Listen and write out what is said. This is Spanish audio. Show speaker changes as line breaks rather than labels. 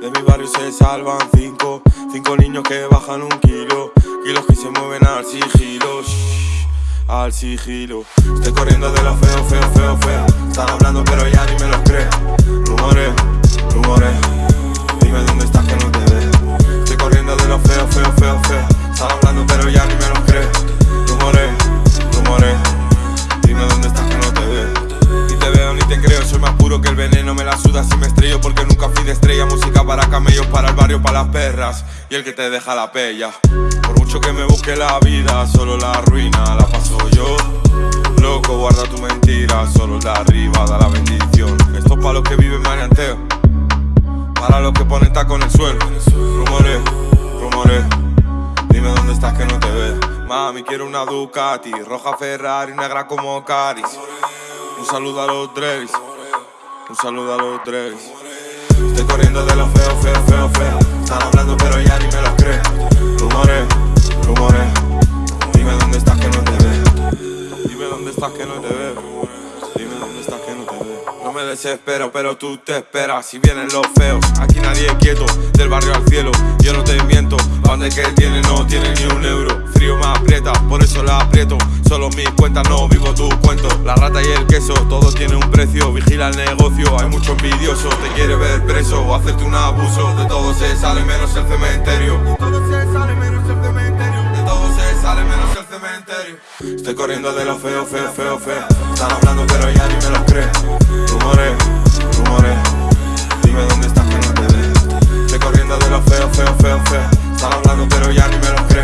De mi barrio se salvan cinco, cinco niños que bajan un kilo, kilos que se mueven al sigilo, shh, al sigilo. Estoy corriendo de lo feo, feo, feo, feo. Están hablando pero ya ni me los creo. La suda si me estrello porque nunca fui de estrella. Música para camellos, para el barrio, para las perras y el que te deja la pella. Por mucho que me busque la vida, solo la ruina la paso yo. Loco, guarda tu mentira, solo de arriba da la bendición. Esto es para los que viven manianteo, para los que ponen taco en el suelo. Rumores, rumores, dime dónde estás que no te veo. Mami, quiero una Ducati, roja Ferrari, negra como Caris. Un saludo a los Drevis, un saludo a los Drevis. Estoy corriendo de lo feo, feo, feo, feo. Están hablando pero ya ni me los creo. Rumores, rumores, dime dónde estás que no te veo. Dime dónde estás que no te veo. Dime dónde estás que no te veo. No me desespero, pero tú te esperas. Si vienen los feos, aquí nadie es quieto. Del barrio al cielo, yo no te miento. Donde que tiene, no tiene ni un euro. Solo mis cuentas, no vivo tu cuento. La rata y el queso, todo tiene un precio. Vigila el negocio, hay mucho envidioso. Te quiere ver preso o hacerte un abuso. De todo se sale menos el cementerio. De todo se sale menos el cementerio. De todo se sale menos el cementerio. Estoy corriendo de lo feo, feo, feo, feo. Están hablando, pero ya ni me los creo. Rumores, rumores. Dime dónde estás que no te veo. Estoy corriendo de lo feo, feo, feo, feo. Están hablando, pero ya ni me los creo.